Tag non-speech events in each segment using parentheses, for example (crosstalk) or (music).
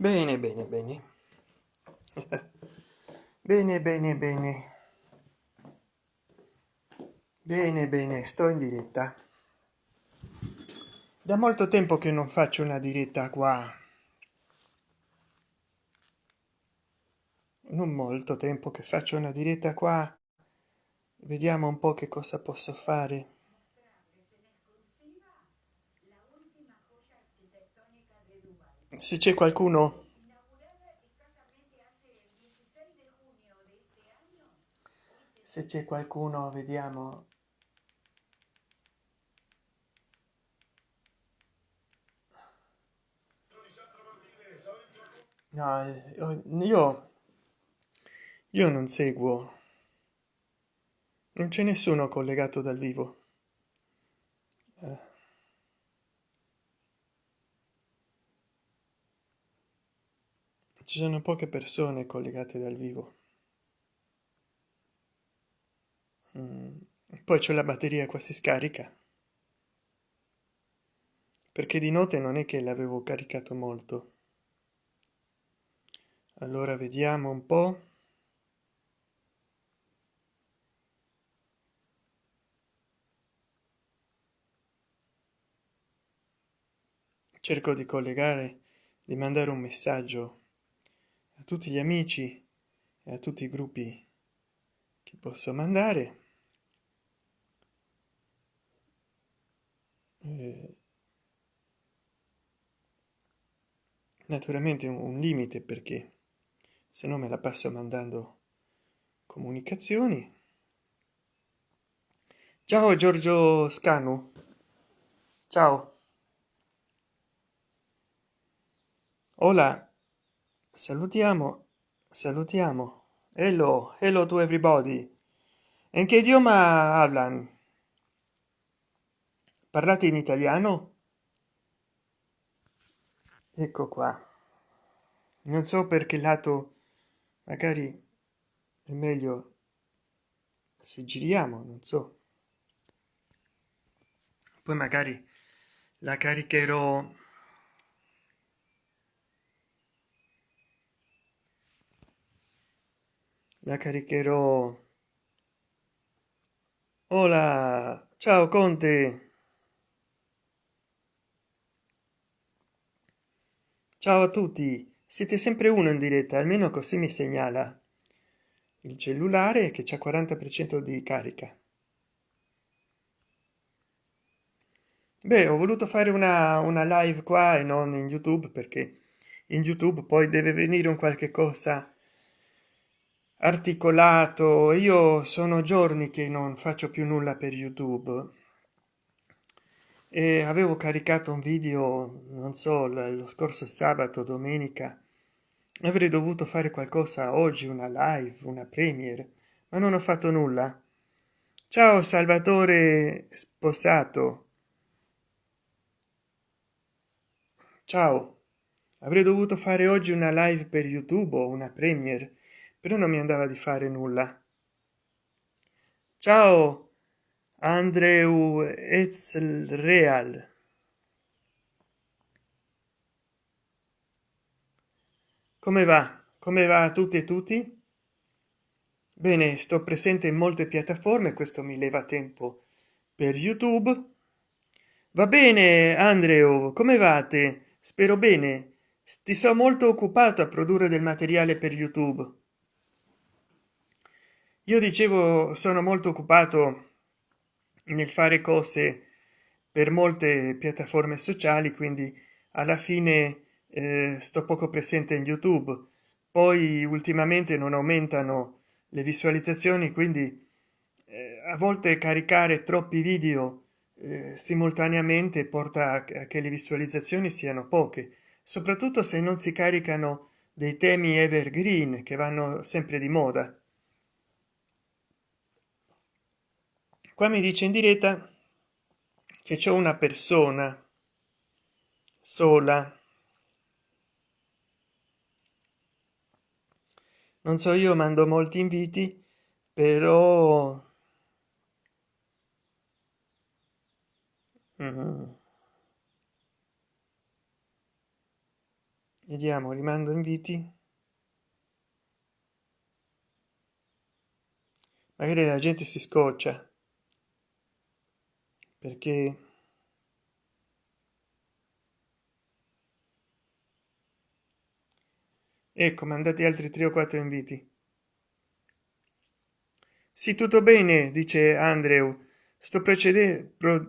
Bene, bene, bene. (laughs) bene, bene, bene. Bene, bene, sto in diretta. Da molto tempo che non faccio una diretta qua. Non molto tempo che faccio una diretta qua. Vediamo un po' che cosa posso fare. Se c'è qualcuno. Se c'è qualcuno vediamo. No io io non seguo. Non c'è nessuno collegato dal vivo ci sono poche persone collegate dal vivo. Mm. poi c'è la batteria qua si scarica. Perché di notte non è che l'avevo caricato molto. Allora vediamo un po. Cerco di collegare di mandare un messaggio a tutti gli amici e a tutti i gruppi che posso mandare. Eh, naturalmente un limite perché se no me la passo mandando comunicazioni. Ciao giorgio scanu. Ciao. Hola, salutiamo, salutiamo. Hello, hello to everybody. In che idioma hablan? Parlate in italiano? Ecco qua. Non so per che lato magari è meglio se giriamo, non so. Poi magari la caricherò la caricherò Hola, ciao Conte. Ciao a tutti. Siete sempre uno in diretta, almeno così mi segnala il cellulare che c'è 40% di carica. Beh, ho voluto fare una, una live qua e non in YouTube perché in YouTube poi deve venire un qualche cosa articolato. Io sono giorni che non faccio più nulla per youtube. E avevo caricato un video non so lo scorso sabato domenica. Avrei dovuto fare qualcosa oggi una live una premiere ma non ho fatto nulla. Ciao salvatore sposato. Ciao. Avrei dovuto fare oggi una live per youtube o una premiere però non mi andava di fare nulla. Ciao andreu real come va? Come va a tutti e tutti? Bene sto presente in molte piattaforme questo mi leva tempo per youtube. Va bene andreu come vate spero bene. Ti so molto occupato a produrre del materiale per youtube io dicevo sono molto occupato nel fare cose per molte piattaforme sociali quindi alla fine eh, sto poco presente in youtube. Poi ultimamente non aumentano le visualizzazioni quindi eh, a volte caricare troppi video eh, simultaneamente porta a che le visualizzazioni siano poche soprattutto se non si caricano dei temi evergreen che vanno sempre di moda qua mi dice in diretta che c'è una persona sola. Non so io mando molti inviti però mm. vediamo rimando inviti. Magari la gente si scoccia perché ecco mandati altri tre o quattro inviti. Sì tutto bene dice andrew. Sto precedendo pro,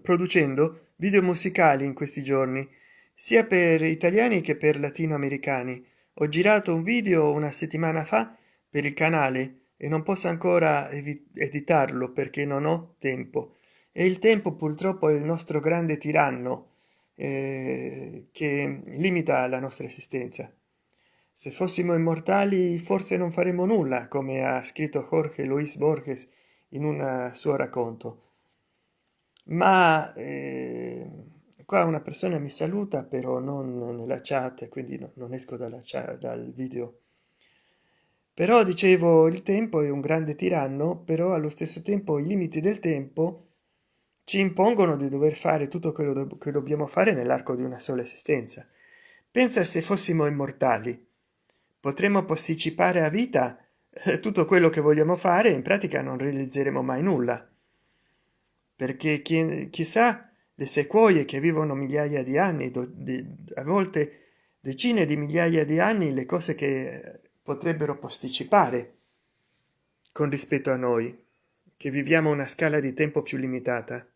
producendo video musicali in questi giorni sia per italiani che per latinoamericani. Ho girato un video una settimana fa per il canale e non posso ancora editarlo perché non ho tempo. E il tempo purtroppo è il nostro grande tiranno eh, che limita la nostra esistenza. Se fossimo immortali forse non faremo nulla come ha scritto jorge luis borges in un suo racconto. Ma eh, qua una persona mi saluta però non nella chat quindi no, non esco dalla chat dal video però dicevo il tempo è un grande tiranno però allo stesso tempo i limiti del tempo ci impongono di dover fare tutto quello che dobbiamo fare nell'arco di una sola esistenza. Pensa se fossimo immortali. Potremmo posticipare a vita eh, tutto quello che vogliamo fare in pratica non realizzeremo mai nulla. Perché chi, chissà le sequoie che vivono migliaia di anni a volte decine di migliaia di anni le cose che potrebbero posticipare. Con rispetto a noi che viviamo una scala di tempo più limitata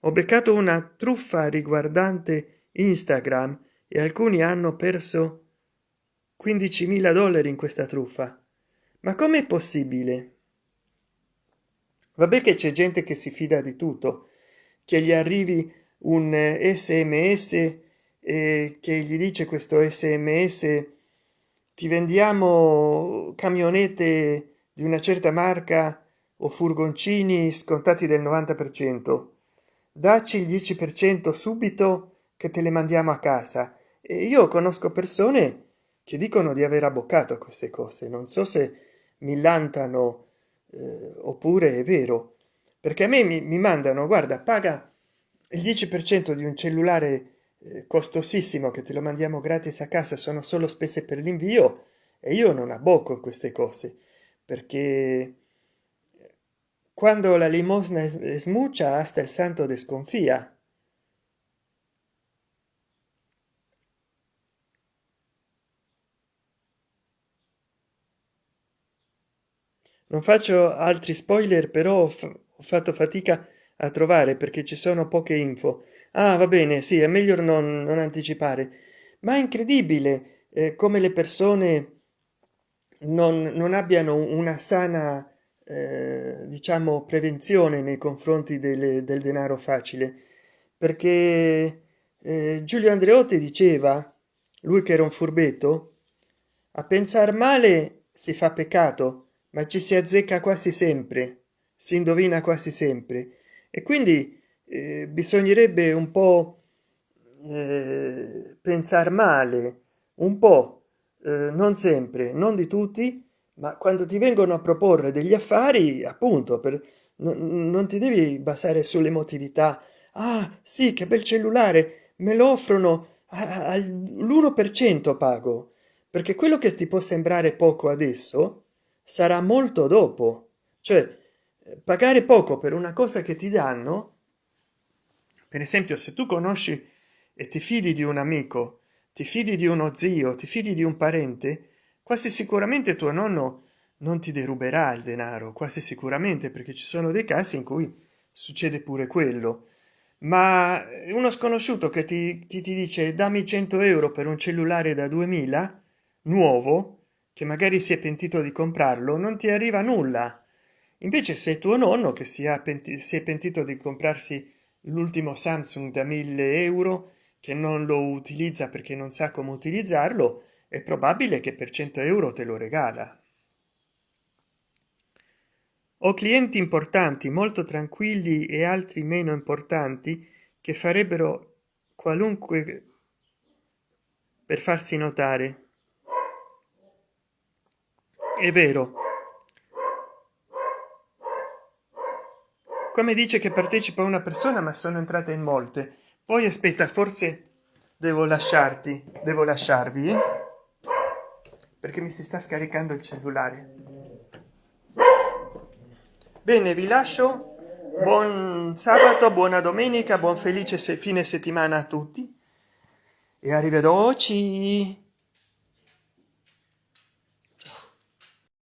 ho beccato una truffa riguardante instagram e alcuni hanno perso 15.000 dollari in questa truffa. Ma com'è possibile? Vabbè che c'è gente che si fida di tutto che gli arrivi un sms e che gli dice questo sms ti vendiamo camionette di una certa marca o furgoncini scontati del 90 per cento. Dacci il 10 per cento subito che te le mandiamo a casa. E io conosco persone che dicono di aver abboccato queste cose. Non so se millantano eh, oppure è vero. Perché a me mi, mi mandano guarda paga il 10 per cento di un cellulare costosissimo che te lo mandiamo gratis a casa sono solo spese per l'invio e io non abbocco queste cose perché quando la limosna smuccia hasta il santo desconfia non faccio altri spoiler però ho fatto fatica a trovare perché ci sono poche info. Ah va bene sì è meglio non, non anticipare. Ma è incredibile eh, come le persone non, non abbiano una sana eh, diciamo prevenzione nei confronti del, del denaro facile. Perché eh, giulio andreotti diceva lui che era un furbetto a pensare male si fa peccato ma ci si azzecca quasi sempre si indovina quasi sempre e quindi eh, bisognerebbe un po eh, pensare male un po eh, non sempre non di tutti ma quando ti vengono a proporre degli affari appunto per non, non ti devi basare sull'emotività. Ah sì che bel cellulare me lo offrono all'1 per cento pago. Perché quello che ti può sembrare poco adesso sarà molto dopo. Cioè pagare poco per una cosa che ti danno per esempio se tu conosci e ti fidi di un amico ti fidi di uno zio ti fidi di un parente quasi sicuramente tuo nonno non ti deruberà il denaro quasi sicuramente perché ci sono dei casi in cui succede pure quello. Ma uno sconosciuto che ti, ti, ti dice dammi 100 euro per un cellulare da 2000 nuovo che magari si è pentito di comprarlo non ti arriva nulla invece se tuo nonno che si è pentito di comprarsi l'ultimo samsung da 1000 euro che non lo utilizza perché non sa come utilizzarlo è probabile che per 100 euro te lo regala. Ho clienti importanti molto tranquilli e altri meno importanti che farebbero qualunque per farsi notare. È vero come dice che partecipa una persona ma sono entrate in molte. Poi aspetta forse devo lasciarti devo lasciarvi perché mi si sta scaricando il cellulare. Bene vi lascio. Buon sabato buona domenica buon felice fine settimana a tutti. E arrivederci